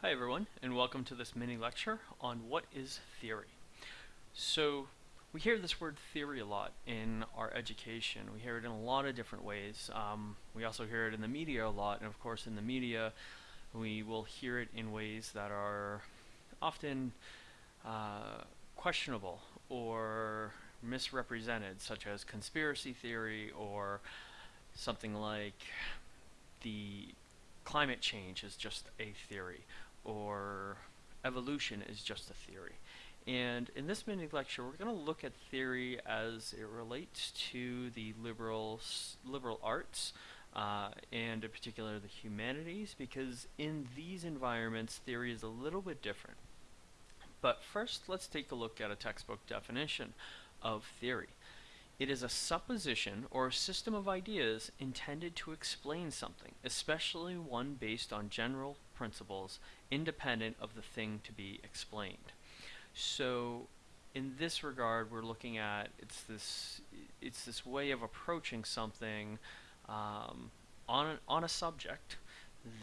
Hi everyone, and welcome to this mini lecture on what is theory. So, we hear this word theory a lot in our education. We hear it in a lot of different ways. Um, we also hear it in the media a lot, and of course in the media we will hear it in ways that are often uh, questionable or misrepresented, such as conspiracy theory or something like the climate change is just a theory or evolution is just a theory. And in this mini lecture, we're going to look at theory as it relates to the liberal liberal arts, uh, and in particular the humanities, because in these environments, theory is a little bit different. But first, let's take a look at a textbook definition of theory. It is a supposition or a system of ideas intended to explain something, especially one based on general principles independent of the thing to be explained. So in this regard, we're looking at it's this it's this way of approaching something um, on a, on a subject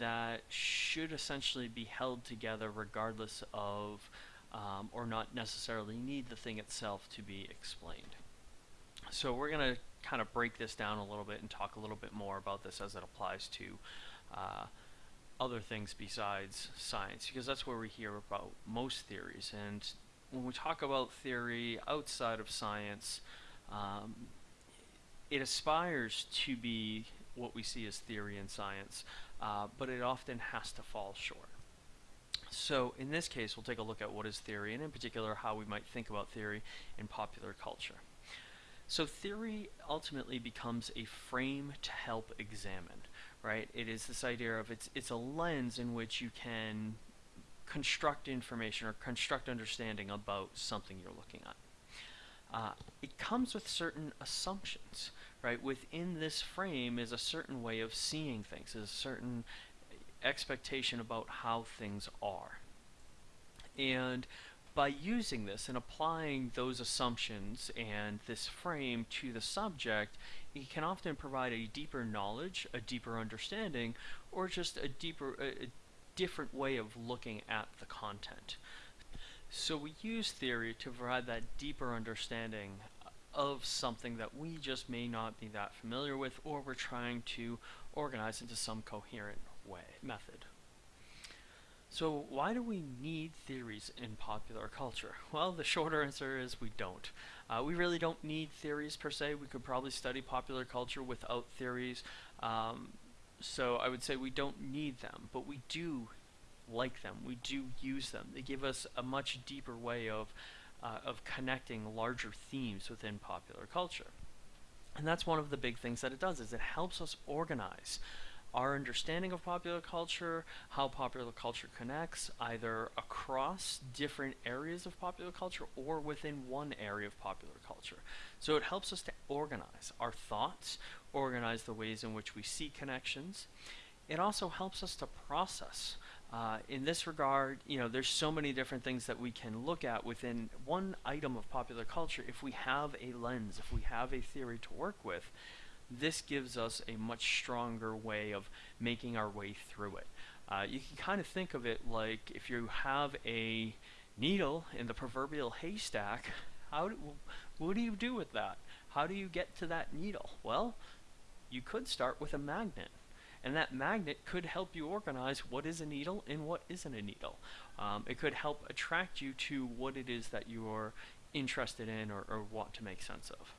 that should essentially be held together regardless of um, or not necessarily need the thing itself to be explained. So we're going to kind of break this down a little bit and talk a little bit more about this as it applies to uh, other things besides science, because that's where we hear about most theories. And when we talk about theory outside of science, um, it aspires to be what we see as theory in science, uh, but it often has to fall short. So in this case, we'll take a look at what is theory, and in particular, how we might think about theory in popular culture. So theory ultimately becomes a frame to help examine, right? It is this idea of it's it's a lens in which you can construct information or construct understanding about something you're looking at. Uh, it comes with certain assumptions, right? Within this frame is a certain way of seeing things, is a certain expectation about how things are. And by using this and applying those assumptions and this frame to the subject, it can often provide a deeper knowledge, a deeper understanding, or just a deeper, a, a different way of looking at the content. So we use theory to provide that deeper understanding of something that we just may not be that familiar with or we're trying to organize into some coherent way, method. So why do we need theories in popular culture? Well, the shorter answer is we don't. Uh, we really don't need theories per se. We could probably study popular culture without theories. Um, so I would say we don't need them, but we do like them. We do use them. They give us a much deeper way of uh, of connecting larger themes within popular culture. And that's one of the big things that it does is it helps us organize our understanding of popular culture, how popular culture connects, either across different areas of popular culture or within one area of popular culture. So it helps us to organize our thoughts, organize the ways in which we see connections. It also helps us to process. Uh, in this regard, you know, there's so many different things that we can look at within one item of popular culture if we have a lens, if we have a theory to work with this gives us a much stronger way of making our way through it. Uh, you can kind of think of it like if you have a needle in the proverbial haystack, how do, what do you do with that? How do you get to that needle? Well, you could start with a magnet. And that magnet could help you organize what is a needle and what isn't a needle. Um, it could help attract you to what it is that you are interested in or, or want to make sense of.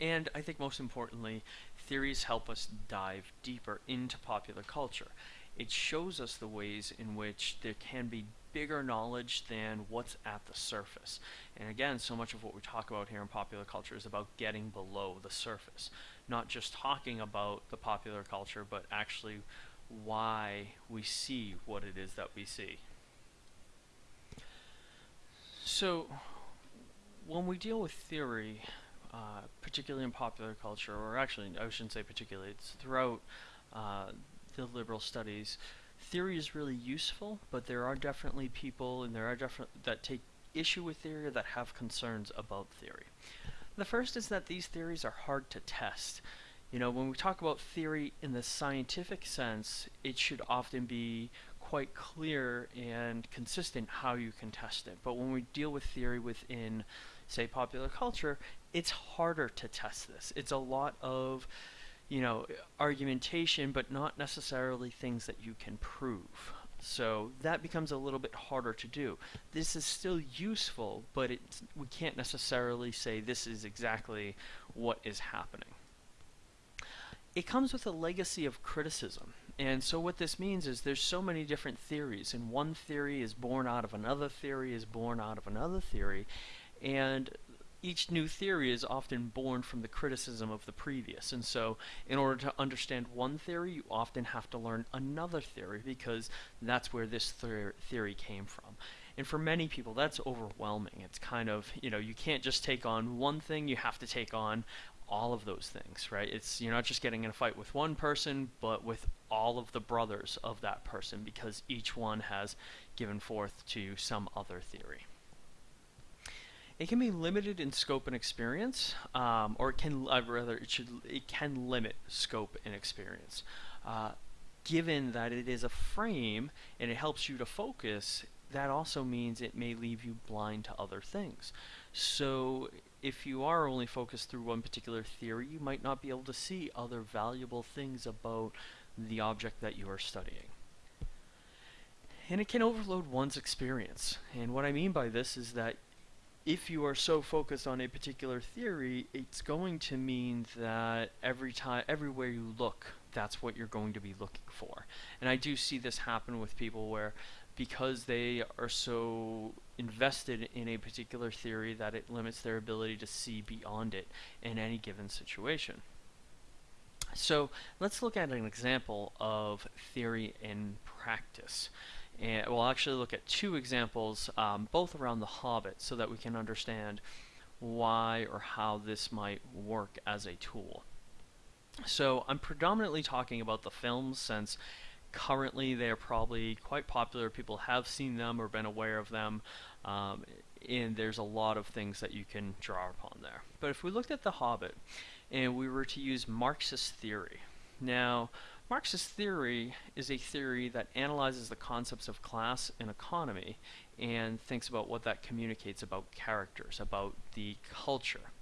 And I think most importantly, theories help us dive deeper into popular culture. It shows us the ways in which there can be bigger knowledge than what's at the surface. And again, so much of what we talk about here in popular culture is about getting below the surface. Not just talking about the popular culture, but actually why we see what it is that we see. So, when we deal with theory, uh, particularly in popular culture, or actually, I shouldn't say particularly, it's throughout uh, the liberal studies. Theory is really useful, but there are definitely people, and there are that take issue with theory that have concerns about theory. The first is that these theories are hard to test. You know, when we talk about theory in the scientific sense, it should often be quite clear and consistent how you can test it. But when we deal with theory within, say, popular culture, it's harder to test this. It's a lot of, you know, argumentation, but not necessarily things that you can prove. So that becomes a little bit harder to do. This is still useful, but we can't necessarily say this is exactly what is happening. It comes with a legacy of criticism. And so what this means is there's so many different theories, and one theory is born out of another theory, is born out of another theory, and each new theory is often born from the criticism of the previous. And so, in order to understand one theory, you often have to learn another theory because that's where this theory came from. And for many people, that's overwhelming. It's kind of, you know, you can't just take on one thing, you have to take on all of those things, right? It's you're not just getting in a fight with one person, but with all of the brothers of that person because each one has given forth to some other theory. It can be limited in scope and experience, um, or it can uh, rather it should it can limit scope and experience. Uh, given that it is a frame and it helps you to focus, that also means it may leave you blind to other things. So if you are only focused through one particular theory, you might not be able to see other valuable things about the object that you are studying. And it can overload one's experience. And what I mean by this is that if you are so focused on a particular theory, it's going to mean that every time, everywhere you look, that's what you're going to be looking for. And I do see this happen with people where because they are so invested in a particular theory that it limits their ability to see beyond it in any given situation. So let's look at an example of theory in practice. And we'll actually look at two examples, um, both around The Hobbit, so that we can understand why or how this might work as a tool. So I'm predominantly talking about the films since currently they're probably quite popular. People have seen them or been aware of them. Um, and there's a lot of things that you can draw upon there. But if we looked at The Hobbit and we were to use Marxist theory, now Marxist theory is a theory that analyzes the concepts of class and economy and thinks about what that communicates about characters, about the culture.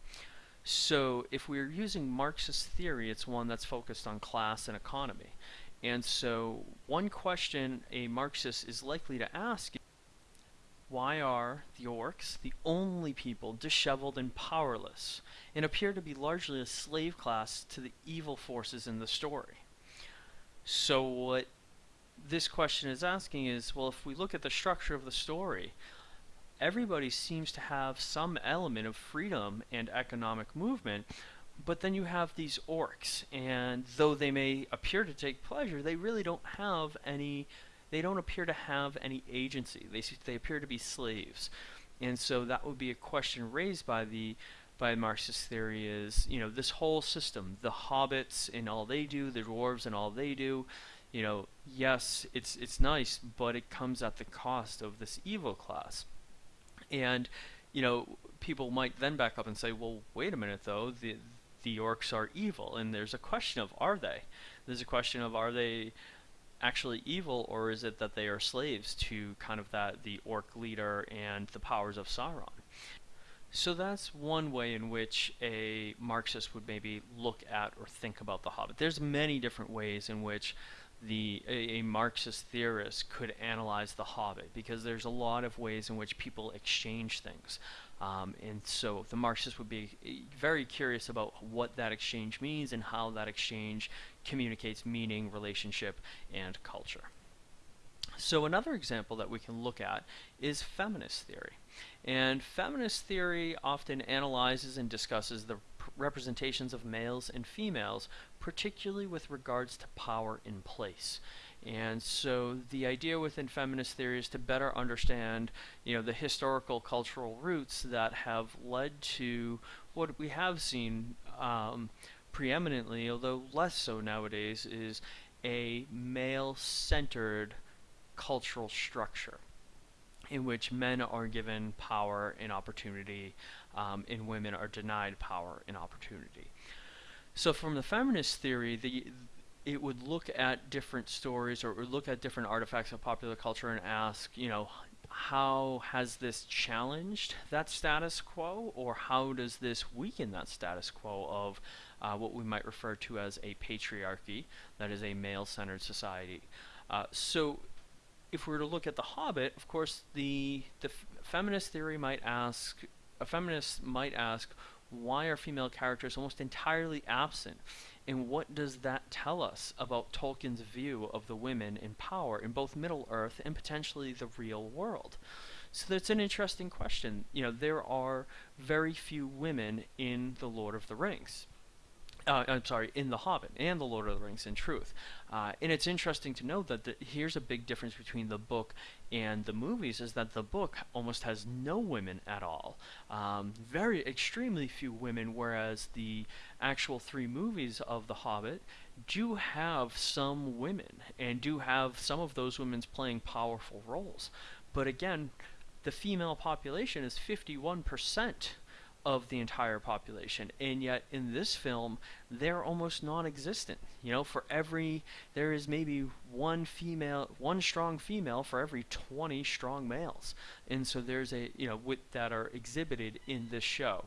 So if we're using Marxist theory, it's one that's focused on class and economy. And so one question a Marxist is likely to ask is, why are the orcs the only people disheveled and powerless, and appear to be largely a slave class to the evil forces in the story? So what this question is asking is, well, if we look at the structure of the story, everybody seems to have some element of freedom and economic movement, but then you have these orcs, and though they may appear to take pleasure, they really don't have any. They don't appear to have any agency. They they appear to be slaves, and so that would be a question raised by the by Marxist theory is, you know, this whole system, the hobbits and all they do, the dwarves and all they do, you know, yes, it's it's nice, but it comes at the cost of this evil class. And, you know, people might then back up and say, well, wait a minute though, the the orcs are evil, and there's a question of are they? There's a question of are they actually evil, or is it that they are slaves to kind of that the orc leader and the powers of Sauron? So that's one way in which a Marxist would maybe look at or think about the Hobbit. There's many different ways in which the a, a, Marxist theorist could analyze the Hobbit because there's a lot of ways in which people exchange things. Um, and so the Marxist would be eh, very curious about what that exchange means and how that exchange communicates meaning, relationship, and culture. So another example that we can look at is feminist theory. And feminist theory often analyzes and discusses the representations of males and females, particularly with regards to power in place. And so the idea within feminist theory is to better understand, you know, the historical cultural roots that have led to what we have seen um, preeminently, although less so nowadays, is a male-centered cultural structure in which men are given power and opportunity um, and women are denied power and opportunity. So from the feminist theory, the it would look at different stories or it would look at different artifacts of popular culture and ask, you know, how has this challenged that status quo or how does this weaken that status quo of uh, what we might refer to as a patriarchy, that is a male-centered society. Uh, so if we were to look at The Hobbit, of course, the, the feminist theory might ask, a feminist might ask, why are female characters almost entirely absent? And what does that tell us about Tolkien's view of the women in power in both Middle Earth and potentially the real world? So that's an interesting question. You know, there are very few women in The Lord of the Rings uh, I'm sorry, in The Hobbit and The Lord of the Rings, in truth. Uh, and it's interesting to note that the, here's a big difference between the book and the movies is that the book almost has no women at all. Um, very, extremely few women, whereas the actual three movies of The Hobbit do have some women and do have some of those women playing powerful roles. But again, the female population is 51% of the entire population and yet in this film they're almost non-existent you know for every there is maybe one female one strong female for every 20 strong males and so there's a you know with that are exhibited in this show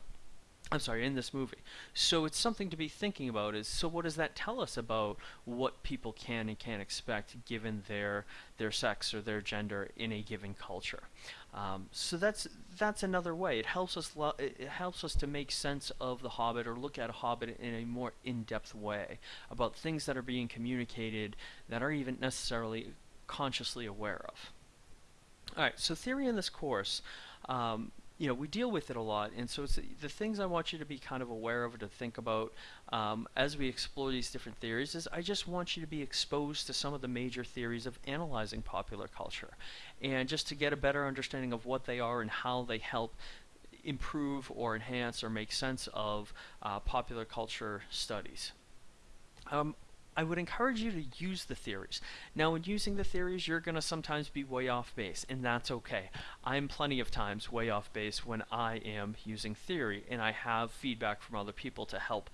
I'm sorry, in this movie. So it's something to be thinking about is so what does that tell us about what people can and can't expect given their their sex or their gender in a given culture. Um, so that's that's another way. It helps us it helps us to make sense of the Hobbit or look at a Hobbit in a more in-depth way about things that are being communicated that aren't even necessarily consciously aware of. All right, so theory in this course. Um, you know, we deal with it a lot, and so it's the things I want you to be kind of aware of or to think about um, as we explore these different theories is I just want you to be exposed to some of the major theories of analyzing popular culture, and just to get a better understanding of what they are and how they help improve or enhance or make sense of uh, popular culture studies. Um, I would encourage you to use the theories. Now, in using the theories, you're going to sometimes be way off base, and that's okay. I'm plenty of times way off base when I am using theory, and I have feedback from other people to help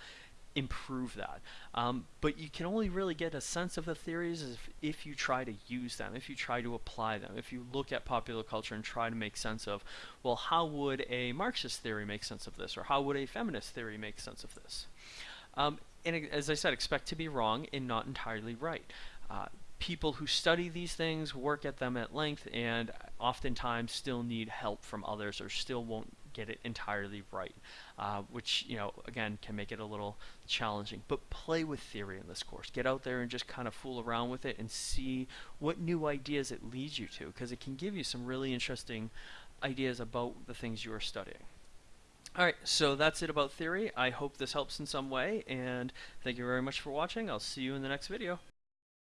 improve that. Um, but you can only really get a sense of the theories if, if you try to use them, if you try to apply them, if you look at popular culture and try to make sense of, well, how would a Marxist theory make sense of this, or how would a feminist theory make sense of this? Um, and as I said, expect to be wrong and not entirely right. Uh, people who study these things work at them at length and oftentimes still need help from others or still won't get it entirely right, uh, which, you know, again, can make it a little challenging. But play with theory in this course. Get out there and just kind of fool around with it and see what new ideas it leads you to, because it can give you some really interesting ideas about the things you are studying. Alright, so that's it about theory. I hope this helps in some way, and thank you very much for watching. I'll see you in the next video.